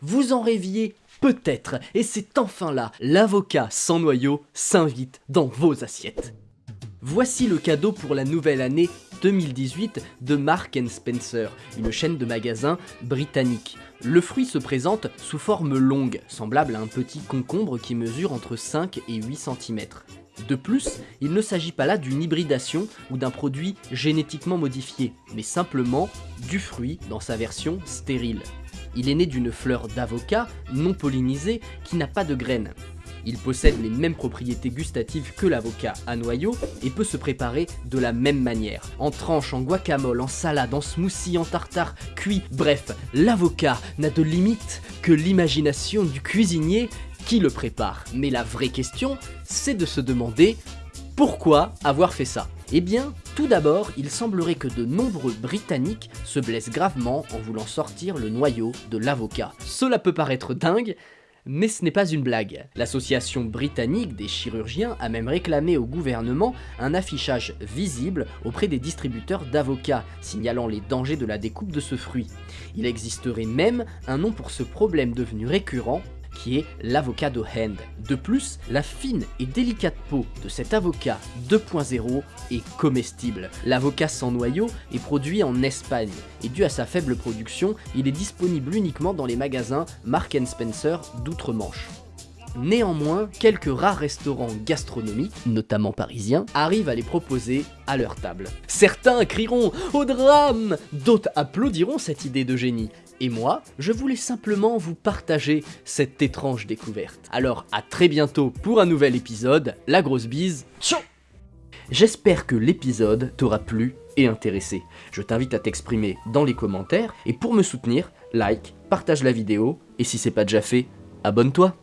vous en rêviez peut-être, et c'est enfin là, l'avocat sans noyau s'invite dans vos assiettes. Voici le cadeau pour la nouvelle année 2018 de Mark Spencer, une chaîne de magasins britannique. Le fruit se présente sous forme longue, semblable à un petit concombre qui mesure entre 5 et 8 cm. De plus, il ne s'agit pas là d'une hybridation ou d'un produit génétiquement modifié, mais simplement du fruit dans sa version stérile. Il est né d'une fleur d'avocat non pollinisée qui n'a pas de graines. Il possède les mêmes propriétés gustatives que l'avocat à noyau et peut se préparer de la même manière. En tranche, en guacamole, en salade, en smoothie, en tartare, cuit, bref, l'avocat n'a de limite que l'imagination du cuisinier qui le prépare. Mais la vraie question, c'est de se demander pourquoi avoir fait ça Eh bien, tout d'abord, il semblerait que de nombreux Britanniques se blessent gravement en voulant sortir le noyau de l'avocat. Cela peut paraître dingue, mais ce n'est pas une blague. L'association britannique des chirurgiens a même réclamé au gouvernement un affichage visible auprès des distributeurs d'avocats, signalant les dangers de la découpe de ce fruit. Il existerait même un nom pour ce problème devenu récurrent, qui est l'avocado hand. De plus, la fine et délicate peau de cet avocat 2.0 est comestible. L'avocat sans noyau est produit en Espagne et dû à sa faible production, il est disponible uniquement dans les magasins Mark Spencer d'outre-Manche. Néanmoins, quelques rares restaurants gastronomiques, notamment parisiens, arrivent à les proposer à leur table. Certains crieront « Au drame !» D'autres applaudiront cette idée de génie. Et moi, je voulais simplement vous partager cette étrange découverte. Alors à très bientôt pour un nouvel épisode, la grosse bise, ciao J'espère que l'épisode t'aura plu et intéressé. Je t'invite à t'exprimer dans les commentaires, et pour me soutenir, like, partage la vidéo, et si c'est pas déjà fait, abonne-toi